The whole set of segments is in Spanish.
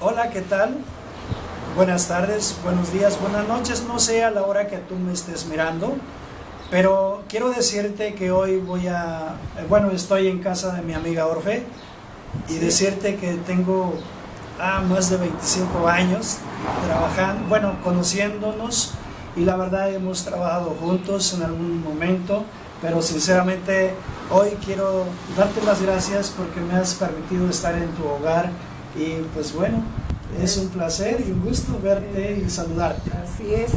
Hola, ¿qué tal? Buenas tardes, buenos días, buenas noches, no sé a la hora que tú me estés mirando, pero quiero decirte que hoy voy a, bueno, estoy en casa de mi amiga Orfe y decirte que tengo ah, más de 25 años trabajando, bueno, conociéndonos y la verdad hemos trabajado juntos en algún momento, pero sinceramente hoy quiero darte las gracias porque me has permitido estar en tu hogar y pues bueno, es un placer y un gusto verte y saludarte. Así es.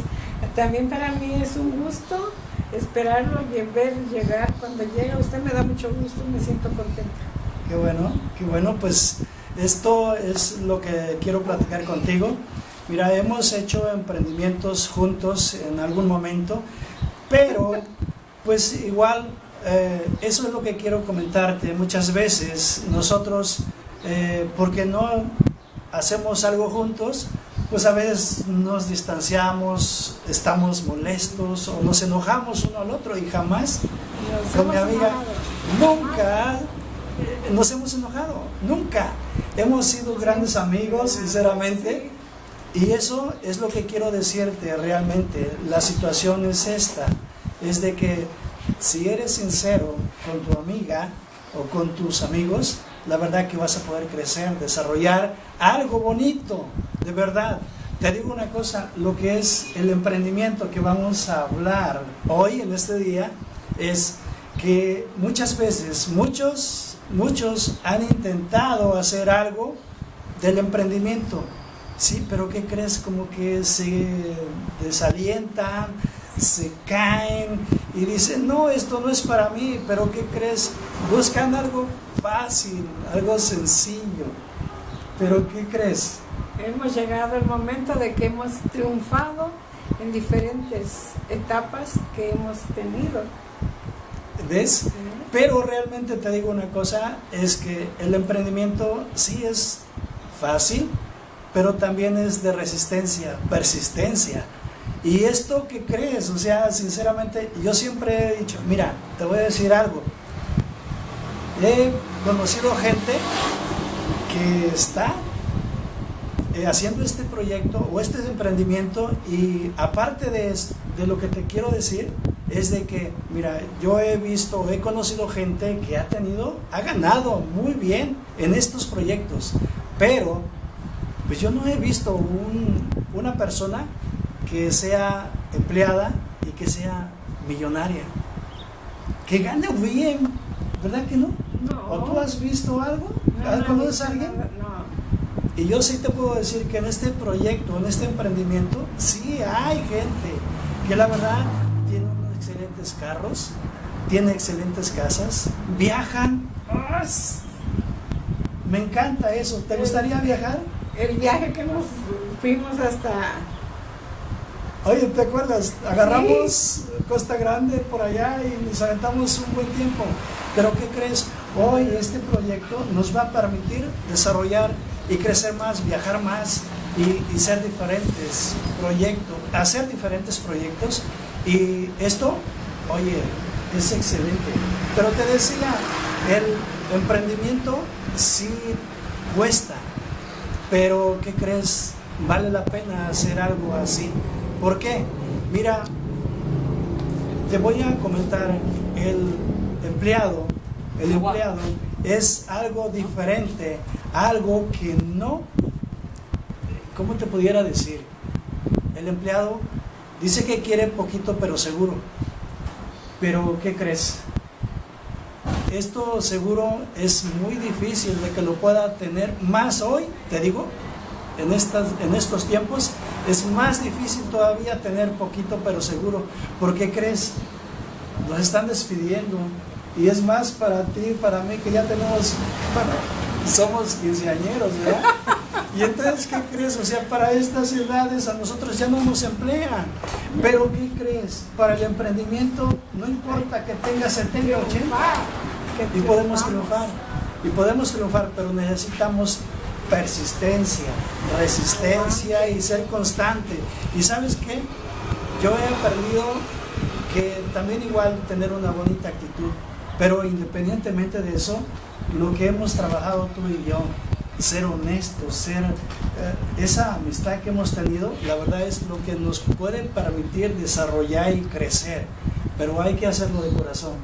También para mí es un gusto esperarlo y ver llegar. Cuando llega usted me da mucho gusto, me siento contenta. Qué bueno, qué bueno, pues esto es lo que quiero platicar contigo. Mira, hemos hecho emprendimientos juntos en algún momento, pero pues igual eh, eso es lo que quiero comentarte. Muchas veces nosotros eh, porque no hacemos algo juntos, pues a veces nos distanciamos, estamos molestos o nos enojamos uno al otro y jamás con mi amiga nunca nos hemos enojado, nunca. Hemos sido grandes amigos, sinceramente. Y eso es lo que quiero decirte realmente. La situación es esta, es de que si eres sincero con tu amiga o con tus amigos, la verdad que vas a poder crecer, desarrollar algo bonito, de verdad. Te digo una cosa, lo que es el emprendimiento que vamos a hablar hoy en este día es que muchas veces, muchos, muchos han intentado hacer algo del emprendimiento, sí, pero ¿qué crees? Como que se desalientan, se caen y dicen, no, esto no es para mí, pero ¿qué crees? Buscan algo fácil, algo sencillo. Pero ¿qué crees? Hemos llegado al momento de que hemos triunfado en diferentes etapas que hemos tenido. ¿Ves? Pero realmente te digo una cosa, es que el emprendimiento sí es fácil, pero también es de resistencia, persistencia. ¿Y esto qué crees? O sea, sinceramente, yo siempre he dicho, mira, te voy a decir algo. He conocido gente que está eh, haciendo este proyecto o este emprendimiento y aparte de, de lo que te quiero decir es de que, mira, yo he visto, he conocido gente que ha tenido, ha ganado muy bien en estos proyectos, pero pues yo no he visto un, una persona que sea empleada y que sea millonaria. Que gane bien, ¿verdad que no? No. ¿O tú has visto algo? No, ¿Conoces a alguien? No. Y yo sí te puedo decir que en este proyecto, en este emprendimiento, sí hay gente que la verdad tiene unos excelentes carros, tiene excelentes casas, viajan. Me encanta eso. ¿Te gustaría viajar? El viaje que nos fuimos hasta Oye, ¿te acuerdas? Agarramos Costa Grande por allá y nos aventamos un buen tiempo. Pero ¿qué crees? Hoy este proyecto nos va a permitir desarrollar y crecer más, viajar más y, y ser diferentes proyectos, hacer diferentes proyectos. Y esto, oye, es excelente. Pero te decía, el emprendimiento sí cuesta. Pero ¿qué crees? Vale la pena hacer algo así. ¿Por qué? Mira, te voy a comentar, el empleado, el empleado es algo diferente, algo que no, ¿cómo te pudiera decir? El empleado dice que quiere poquito pero seguro, pero ¿qué crees? Esto seguro es muy difícil de que lo pueda tener más hoy, te digo, en, estas, en estos tiempos es más difícil todavía tener poquito pero seguro. ¿Por qué crees? Nos están despidiendo. Y es más para ti, para mí, que ya tenemos, bueno, somos quinceañeros, ¿verdad? Y entonces, ¿qué crees? O sea, para estas edades a nosotros ya no nos emplean. Pero, ¿qué crees? Para el emprendimiento, no importa que tenga 70, 80, y podemos triunfar. Y podemos triunfar, pero necesitamos persistencia, resistencia y ser constante. ¿Y sabes qué? Yo he aprendido que también igual tener una bonita actitud, pero independientemente de eso, lo que hemos trabajado tú y yo ser honestos, ser eh, esa amistad que hemos tenido, la verdad es lo que nos puede permitir desarrollar y crecer, pero hay que hacerlo de corazón.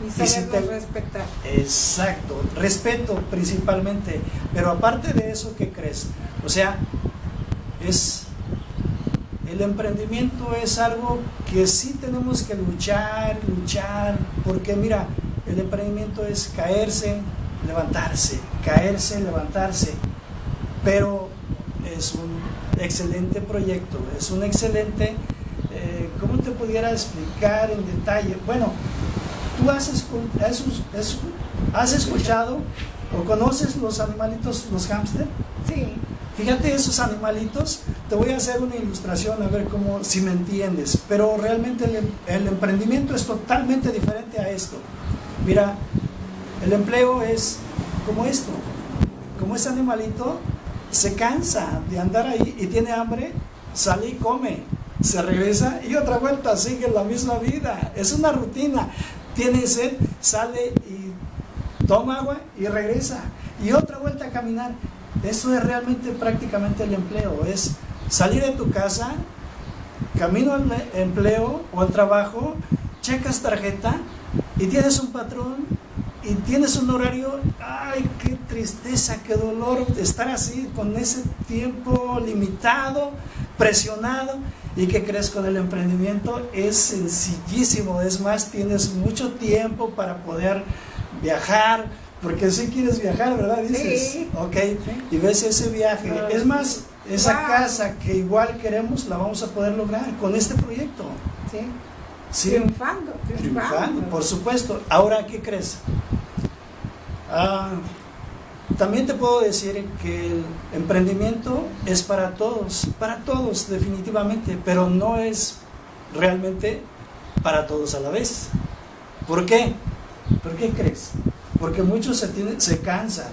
Y Y si respetar. Exacto, respeto principalmente, pero aparte de eso, ¿qué crees? O sea, es el emprendimiento es algo que sí tenemos que luchar, luchar, porque mira, el emprendimiento es caerse, levantarse, caerse, levantarse, pero es un excelente proyecto, es un excelente, eh, ¿cómo te pudiera explicar en detalle? Bueno, tú has, escuchado o conoces los animalitos, los hámster. Sí, Fíjate esos animalitos, te voy a hacer una ilustración a ver cómo, si me entiendes, pero realmente el, em- el emprendimiento es totalmente diferente a esto. Mira, el empleo es como esto, como ese animalito se cansa de andar ahí y tiene hambre, sale y come, se regresa y otra vuelta, sigue la misma vida, es una rutina, tiene sed, sale y toma agua y regresa. Y otra vuelta a caminar. Eso es realmente prácticamente el empleo, es salir de tu casa, camino al empleo o al trabajo, checas tarjeta y tienes un patrón y tienes un horario, ay, qué tristeza, qué dolor estar así con ese tiempo limitado, presionado. ¿Y qué crees con el emprendimiento? Es sencillísimo, es más, tienes mucho tiempo para poder viajar, porque si quieres viajar, ¿verdad? Dices, Sí. ok, y ves ese viaje. Ah, es más, esa Wow. casa que igual queremos, la vamos a poder lograr con este proyecto. sí. Sí, Triunfando, triunfando. triunfando, por supuesto. Ahora, ¿qué crees? Ah, también te puedo decir que el emprendimiento es para todos, para todos definitivamente, pero no es realmente para todos a la vez. ¿Por qué? ¿Por qué crees? Porque muchos se, tienen- se cansan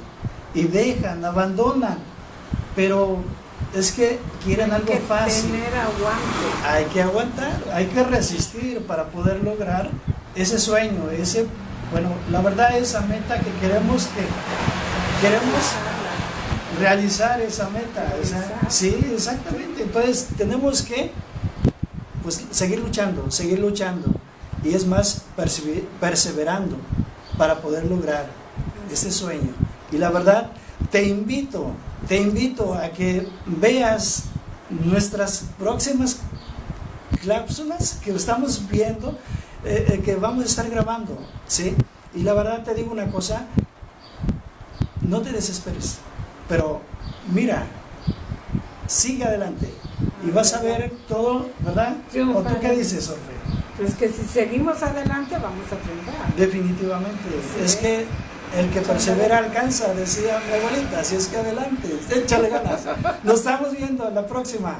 y dejan, abandonan, pero es que quieren algo que fácil. tener aguante. Hay que aguantar, hay que resistir para poder lograr ese sueño, ese, bueno, la verdad esa meta que queremos que queremos realizar esa meta, sí, exactamente. Entonces tenemos que pues seguir luchando, seguir luchando y es más perseverando para poder lograr ese sueño. Y la verdad te invito, te invito a que veas nuestras próximas cápsulas que estamos viendo, eh, eh, que vamos a estar grabando, ¿sí? Y la verdad te digo una cosa, no te desesperes, pero mira, sigue adelante y vas a ver todo, ¿verdad? ¿O tú qué dices, Orfe? Pues que si seguimos adelante vamos a triunfar. Definitivamente, Sí. es que el que persevera alcanza, decía mi abuelita, así es que adelante, échale ganas. Nos estamos viendo en la próxima.